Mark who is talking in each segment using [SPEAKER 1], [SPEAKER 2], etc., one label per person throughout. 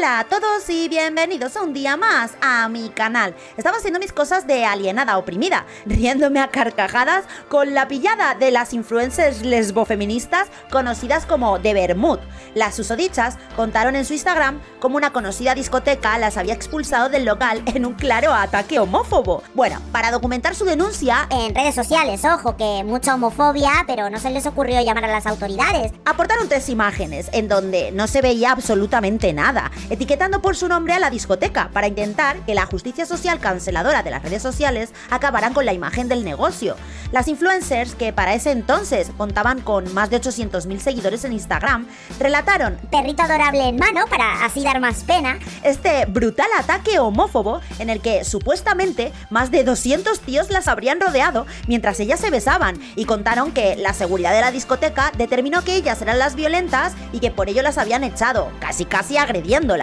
[SPEAKER 1] Hola a todos y bienvenidos un día más a mi canal. Estaba haciendo mis cosas de alienada oprimida, riéndome a carcajadas con la pillada de las influencers lesbofeministas conocidas como de Bermud. Las susodichas contaron en su Instagram cómo una conocida discoteca las había expulsado del local en un claro ataque homófobo. Bueno, para documentar su denuncia,
[SPEAKER 2] En redes sociales, ojo, que mucha homofobia, pero no se les ocurrió llamar a las autoridades.
[SPEAKER 1] aportaron tres imágenes en donde no se veía absolutamente nada, etiquetando por su nombre a la discoteca para intentar que la justicia social canceladora de las redes sociales acabaran con la imagen del negocio. Las influencers, que para ese entonces contaban con más de 800.000 seguidores en Instagram, relataron
[SPEAKER 2] Perrito adorable en mano para así dar más pena.
[SPEAKER 1] este brutal ataque homófobo en el que supuestamente más de 200 tíos las habrían rodeado mientras ellas se besaban y contaron que la seguridad de la discoteca determinó que ellas eran las violentas y que por ello las habían echado, casi casi agrediéndolas.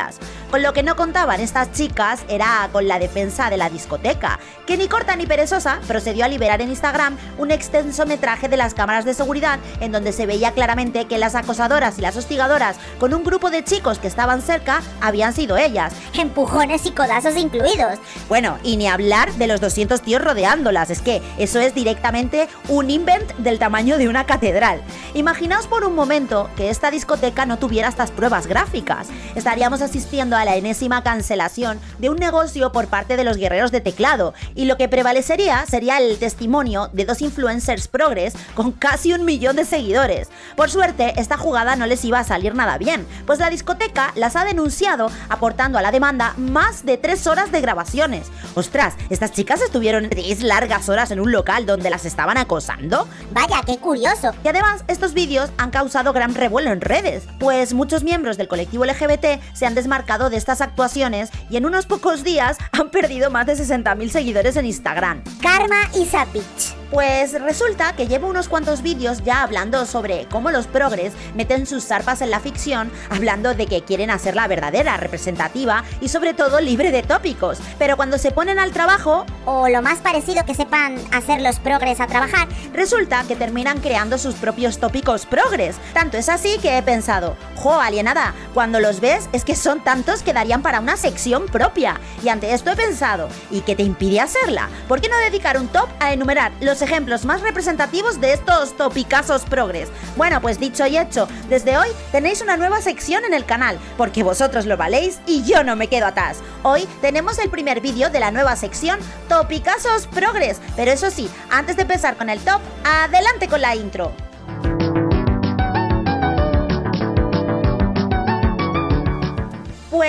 [SPEAKER 1] Con lo que no contaban estas chicas era con la defensa de la discoteca, que ni corta ni perezosa procedió a liberar en Instagram un extenso metraje de las cámaras de seguridad en donde se veía claramente que las acosadoras y las hostigadoras con un grupo de chicos que estaban cerca habían sido ellas.
[SPEAKER 2] Empujones y codazos incluidos.
[SPEAKER 1] Bueno, y ni hablar de los 200 tíos rodeándolas, es que eso es directamente un invent del tamaño de una catedral. Imaginaos por un momento que esta discoteca no tuviera estas pruebas gráficas. Estaríamos asistiendo a la enésima cancelación de un negocio por parte de los guerreros de teclado, y lo que prevalecería sería el testimonio de dos influencers progres con casi un millón de seguidores. Por suerte, esta jugada no les iba a salir nada bien, pues la discoteca las ha denunciado aportando a la demanda más de tres horas de grabaciones. Ostras, estas chicas estuvieron tres largas horas en un local donde las estaban acosando.
[SPEAKER 2] Vaya, qué curioso.
[SPEAKER 1] Y además, estos vídeos han causado gran revuelo en redes, pues muchos miembros del colectivo LGBT se han desmarcado de estas actuaciones y en unos pocos días han perdido más de 60.000 seguidores en Instagram.
[SPEAKER 2] Karma is a bitch.
[SPEAKER 1] Pues resulta que llevo unos cuantos vídeos ya hablando sobre cómo los progres meten sus zarpas en la ficción, hablando de que quieren hacerla verdadera, representativa y sobre todo libre de tópicos. Pero cuando se ponen al trabajo,
[SPEAKER 2] O lo más parecido que sepan hacer los progres a trabajar.
[SPEAKER 1] resulta que terminan creando sus propios tópicos progres. Tanto es así que he pensado, jo, alienada, cuando los ves es que son tantos que darían para una sección propia. Y ante esto he pensado, ¿y qué te impide hacerla? ¿Por qué no dedicar un top a enumerar los ejemplos más representativos de estos topicazos progres? Bueno, pues dicho y hecho, desde hoy tenéis una nueva sección en el canal, porque vosotros lo valéis y yo no me quedo atrás. Hoy tenemos el primer vídeo de la nueva sección Topicazos Progres, pero eso sí, antes de empezar con el top, adelante con la intro.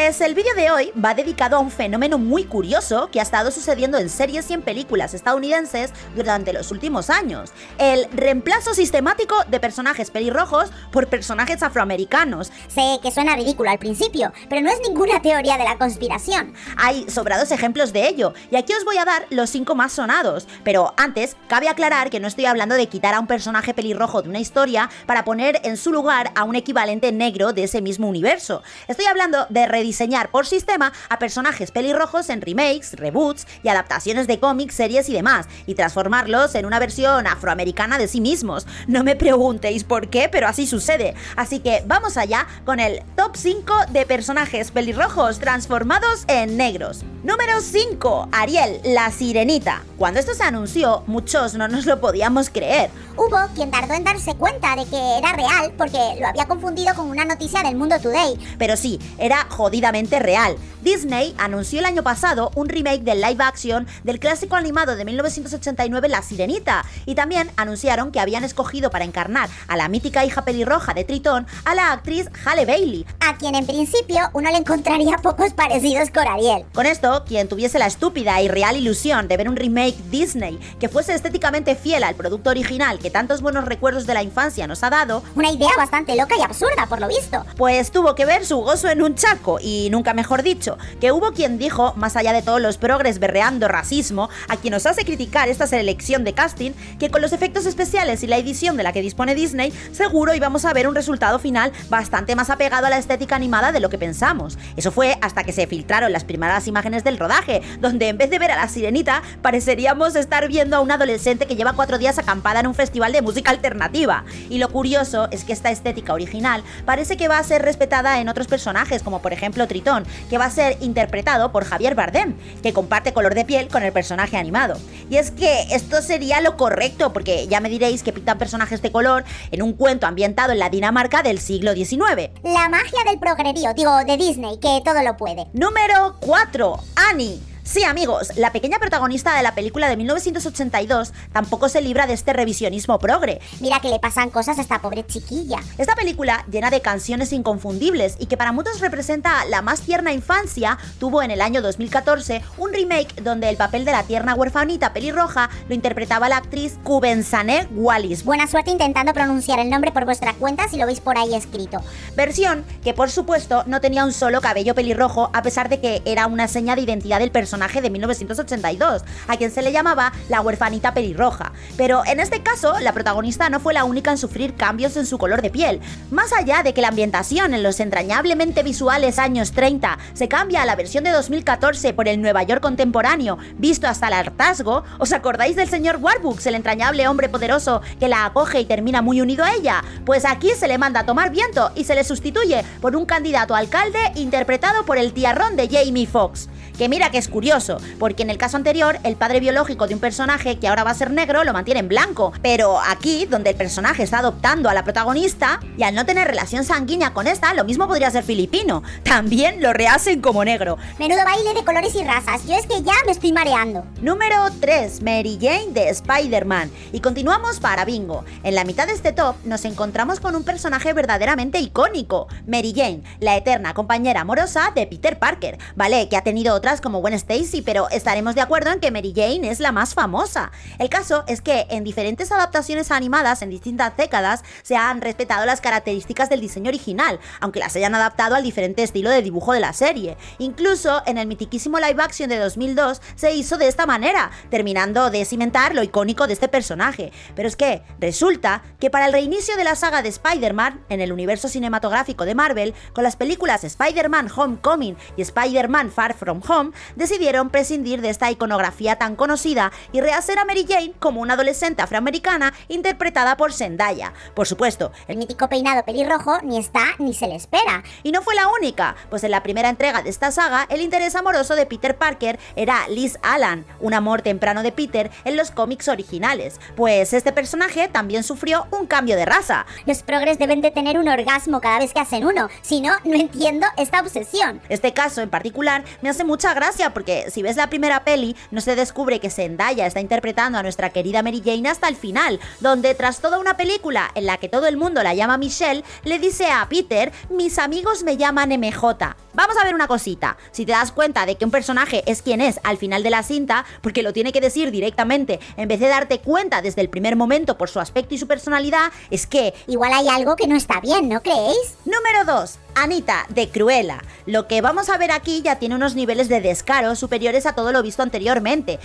[SPEAKER 1] Pues el vídeo de hoy va dedicado a un fenómeno muy curioso que ha estado sucediendo en series y en películas estadounidenses durante los últimos años. El reemplazo sistemático de personajes pelirrojos por personajes afroamericanos.
[SPEAKER 2] Sé que suena ridículo al principio, pero no es ninguna teoría de la conspiración.
[SPEAKER 1] Hay sobrados ejemplos de ello, y aquí os voy a dar los cinco más sonados. Pero antes, cabe aclarar que no estoy hablando de quitar a un personaje pelirrojo de una historia para poner en su lugar a un equivalente negro de ese mismo universo. Estoy hablando de rediseñar por sistema a personajes pelirrojos en remakes, reboots y adaptaciones de cómics, series y demás, y transformarlos en una versión afroamericana de sí mismos. No me preguntéis por qué, pero así sucede. Así que vamos allá con el top 5 de personajes pelirrojos transformados en negros. Número 5. Ariel, la sirenita. Cuando esto se anunció, muchos no nos lo podíamos creer.
[SPEAKER 2] Hubo quien tardó en darse cuenta de que era real porque lo había confundido con una noticia del Mundo Today.
[SPEAKER 1] Pero sí, era jodidamente real. Disney anunció el año pasado un remake del live action del clásico animado de 1989 La Sirenita y también anunciaron que habían escogido para encarnar a la mítica hija pelirroja de Tritón a la actriz Halle Bailey.
[SPEAKER 2] A quien en principio uno le encontraría pocos parecidos con Ariel.
[SPEAKER 1] Con esto, quien tuviese la estúpida y real ilusión de ver un remake Disney que fuese estéticamente fiel al producto original que tantos buenos recuerdos de la infancia nos ha dado,
[SPEAKER 2] Una idea bastante loca y absurda, por lo visto.
[SPEAKER 1] pues tuvo que ver su gozo en un chaco, y nunca mejor dicho, que hubo quien dijo, más allá de todos los progres berreando racismo, a quien nos hace criticar esta selección de casting, que con los efectos especiales y la edición de la que dispone Disney, seguro íbamos a ver un resultado final bastante más apegado a la estética animada de lo que pensamos. Eso fue hasta que se filtraron las primeras imágenes del rodaje, donde en vez de ver a la sirenita, pareceríamos estar viendo a una adolescente que lleva cuatro días acampada en un festival Festival de Música Alternativa. Y lo curioso es que esta estética original parece que va a ser respetada en otros personajes, como por ejemplo Tritón, que va a ser interpretado por Javier Bardem, que comparte color de piel con el personaje animado. Y es que esto sería lo correcto, porque ya me diréis que pintan personajes de color en un cuento ambientado en la Dinamarca del siglo XIX.
[SPEAKER 2] La magia del progrerío, digo, de Disney, que todo lo puede.
[SPEAKER 1] Número 4. Annie. Sí, amigos, la pequeña protagonista de la película de 1982 tampoco se libra de este revisionismo progre.
[SPEAKER 2] Mira que le pasan cosas a esta pobre chiquilla.
[SPEAKER 1] Esta película, llena de canciones inconfundibles y que para muchos representa la más tierna infancia, tuvo en el año 2014 un remake donde el papel de la tierna huerfanita pelirroja lo interpretaba la actriz Kubensane Wallis.
[SPEAKER 2] Buena suerte intentando pronunciar el nombre por vuestra cuenta si lo veis por ahí escrito.
[SPEAKER 1] Versión que por supuesto no tenía un solo cabello pelirrojo a pesar de que era una seña de identidad del personaje de 1982, a quien se le llamaba la huerfanita pelirroja. Pero en este caso, la protagonista no fue la única en sufrir cambios en su color de piel. Más allá de que la ambientación en los entrañablemente visuales años 30 se cambia a la versión de 2014 por el Nueva York contemporáneo, visto hasta el hartazgo, ¿os acordáis del señor Warbucks, el entrañable hombre poderoso que la acoge y termina muy unido a ella? Pues aquí se le manda a tomar viento y se le sustituye por un candidato alcalde interpretado por el tiarrón de Jamie Foxx. Que mira que es curioso, porque en el caso anterior, el padre biológico de un personaje que ahora va a ser negro lo mantiene en blanco. Pero aquí, donde el personaje está adoptando a la protagonista, y al no tener relación sanguínea con esta, lo mismo podría ser filipino. También lo rehacen como negro.
[SPEAKER 2] Menudo baile de colores y razas. Yo es que ya me estoy mareando.
[SPEAKER 1] Número 3. Mary Jane de Spider-Man. Y continuamos para Bingo. En la mitad de este top nos encontramos con un personaje verdaderamente icónico. Mary Jane, la eterna compañera amorosa de Peter Parker. Vale, que ha tenido otra como Gwen Stacy, pero estaremos de acuerdo en que Mary Jane es la más famosa. El caso es que en diferentes adaptaciones animadas en distintas décadas se han respetado las características del diseño original, aunque las hayan adaptado al diferente estilo de dibujo de la serie. Incluso en el mitiquísimo live action de 2002 se hizo de esta manera, terminando de cimentar lo icónico de este personaje. Pero es que resulta que para el reinicio de la saga de Spider-Man en el universo cinematográfico de Marvel, con las películas Spider-Man Homecoming y Spider-Man Far From Home, decidieron prescindir de esta iconografía tan conocida y rehacer a Mary Jane como una adolescente afroamericana interpretada por Zendaya. Por supuesto,
[SPEAKER 2] el mítico peinado pelirrojo ni está ni se le espera.
[SPEAKER 1] Y no fue la única, pues en la primera entrega de esta saga, el interés amoroso de Peter Parker era Liz Allan, un amor temprano de Peter en los cómics originales, pues este personaje también sufrió un cambio de raza.
[SPEAKER 2] Los progres deben de tener un orgasmo cada vez que hacen uno, si no, no entiendo esta obsesión.
[SPEAKER 1] Este caso en particular me hace mucha gracia porque si ves la primera peli no se descubre que Zendaya está interpretando a nuestra querida Mary Jane hasta el final, donde tras toda una película en la que todo el mundo la llama Michelle, le dice a Peter, mis amigos me llaman MJ. Vamos a ver una cosita, si te das cuenta de que un personaje es quien es al final de la cinta, porque lo tiene que decir directamente, en vez de darte cuenta desde el primer momento por su aspecto y su personalidad, es que...
[SPEAKER 2] Igual hay algo que no está bien, ¿no creéis?
[SPEAKER 1] Número 2. Anita, de Cruella. Lo que vamos a ver aquí ya tiene unos niveles de descaro superiores a todo lo visto anteriormente.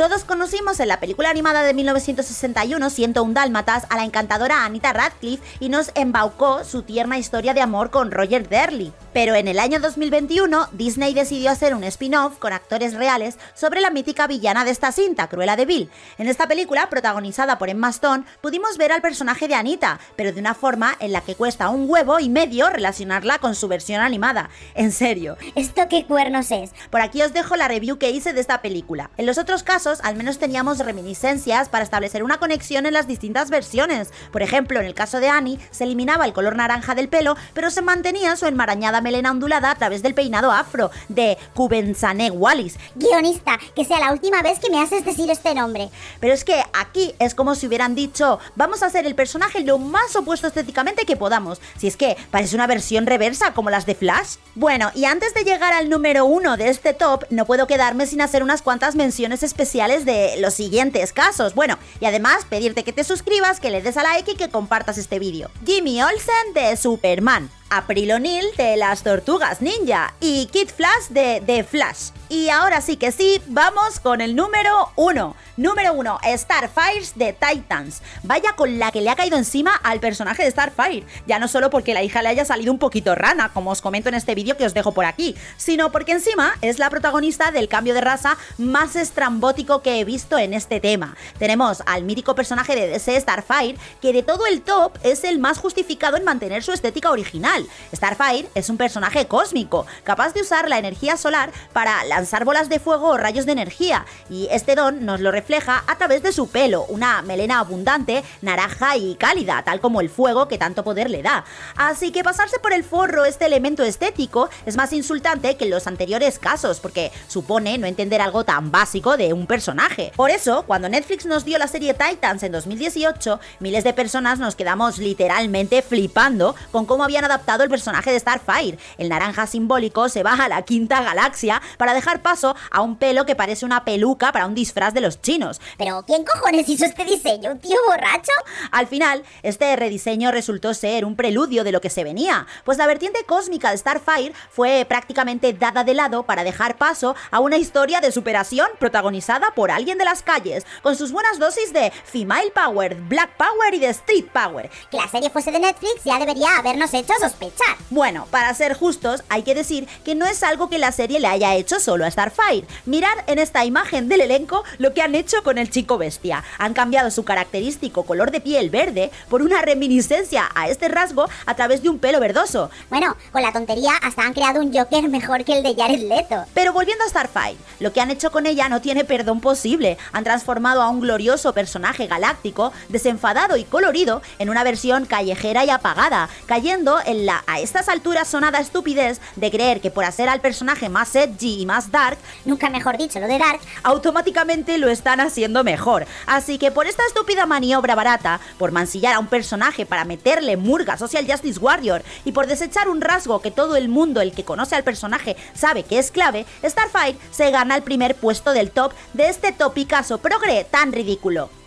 [SPEAKER 1] Todos conocimos en la película animada de 1961, Siento un Dálmatas, a la encantadora Anita Radcliffe y nos embaucó su tierna historia de amor con Roger Derley. Pero en el año 2021, Disney decidió hacer un spin-off con actores reales sobre la mítica villana de esta cinta, Cruella de Vil. En esta película, protagonizada por Emma Stone, pudimos ver al personaje de Anita, pero de una forma en la que cuesta un huevo y medio relacionarla con su versión animada. En serio.
[SPEAKER 2] ¿Esto qué cuernos es?
[SPEAKER 1] Por aquí os dejo la review que hice de esta película. En los otros casos, al menos teníamos reminiscencias para establecer una conexión en las distintas versiones. Por ejemplo, en el caso de Annie, se eliminaba el color naranja del pelo, pero se mantenía su enmarañada melena ondulada a través del peinado afro de Kubensane Wallis.
[SPEAKER 2] Guionista, que sea la última vez que me haces decir este nombre.
[SPEAKER 1] Pero es que aquí es como si hubieran dicho, vamos a hacer el personaje lo más opuesto estéticamente que podamos. Si es que parece una versión reversa como las de Flash. Bueno, y antes de llegar al número uno de este top, no puedo quedarme sin hacer unas cuantas menciones especiales de los siguientes casos. Bueno, y además pedirte que te suscribas, que le des a like y que compartas este vídeo. Jimmy Olsen de Superman, April O'Neil de las Tortugas Ninja y Kid Flash de The Flash. Y ahora sí que sí, vamos con el número uno. Número uno, Starfires de Titans. Vaya con la que le ha caído encima al personaje de Starfire. Ya no solo porque la hija le haya salido un poquito rana, como os comento en este vídeo que os dejo por aquí, sino porque encima es la protagonista del cambio de raza más estrambótico que he visto en este tema. Tenemos al mítico personaje de DC Starfire, que de todo el top es el más justificado en mantener su estética original. Starfire es un personaje cósmico, capaz de usar la energía solar para la lanzar bolas de fuego o rayos de energía, y este don nos lo refleja a través de su pelo, una melena abundante, naranja y cálida, tal como el fuego que tanto poder le da. Así que pasarse por el forro este elemento estético es más insultante que en los anteriores casos, porque supone no entender algo tan básico de un personaje. Por eso, cuando Netflix nos dio la serie Titans en 2018, miles de personas nos quedamos literalmente flipando con cómo habían adaptado el personaje de Starfire. El naranja simbólico se va a la quinta galaxia para dejar paso a un pelo que parece una peluca para un disfraz de los chinos.
[SPEAKER 2] Pero ¿quién cojones hizo este diseño? ¿Un tío borracho?
[SPEAKER 1] Al final, este rediseño resultó ser un preludio de lo que se venía, pues la vertiente cósmica de Starfire fue prácticamente dada de lado para dejar paso a una historia de superación protagonizada por alguien de las calles, con sus buenas dosis de female power, black power y de street power.
[SPEAKER 2] Que la serie fuese de Netflix ya debería habernos hecho sospechar.
[SPEAKER 1] Bueno, para ser justos, hay que decir que no es algo que la serie le haya hecho solo a Starfire. Mirad en esta imagen del elenco lo que han hecho con el chico bestia. Han cambiado su característico color de piel verde por una reminiscencia a este rasgo a través de un pelo verdoso.
[SPEAKER 2] Bueno, con la tontería hasta han creado un Joker mejor que el de Jared Leto.
[SPEAKER 1] Pero volviendo a Starfire, lo que han hecho con ella no tiene perdón posible. Han transformado a un glorioso personaje galáctico, desenfadado y colorido, en una versión callejera y apagada, cayendo en la a estas alturas sonada estupidez de creer que por hacer al personaje más edgy y más Dark,
[SPEAKER 2] nunca mejor dicho lo de Dark,
[SPEAKER 1] automáticamente lo están haciendo mejor. Así que por esta estúpida maniobra barata, por mancillar a un personaje para meterle murga Social Justice Warrior y por desechar un rasgo que todo el mundo, el que conoce al personaje, sabe que es clave, Starfire se gana el primer puesto del top de este topicazo progre tan ridículo.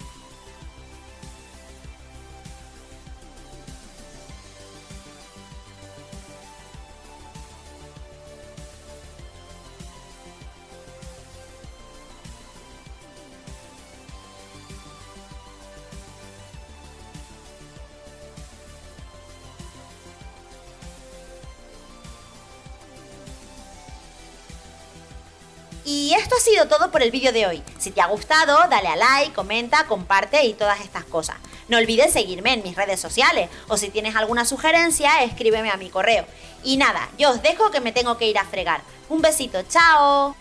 [SPEAKER 1] Y esto ha sido todo por el vídeo de hoy. Si te ha gustado, dale a like, comenta, comparte y todas estas cosas. No olvides seguirme en mis redes sociales o si tienes alguna sugerencia, escríbeme a mi correo. Y nada, yo os dejo que me tengo que ir a fregar. Un besito, chao.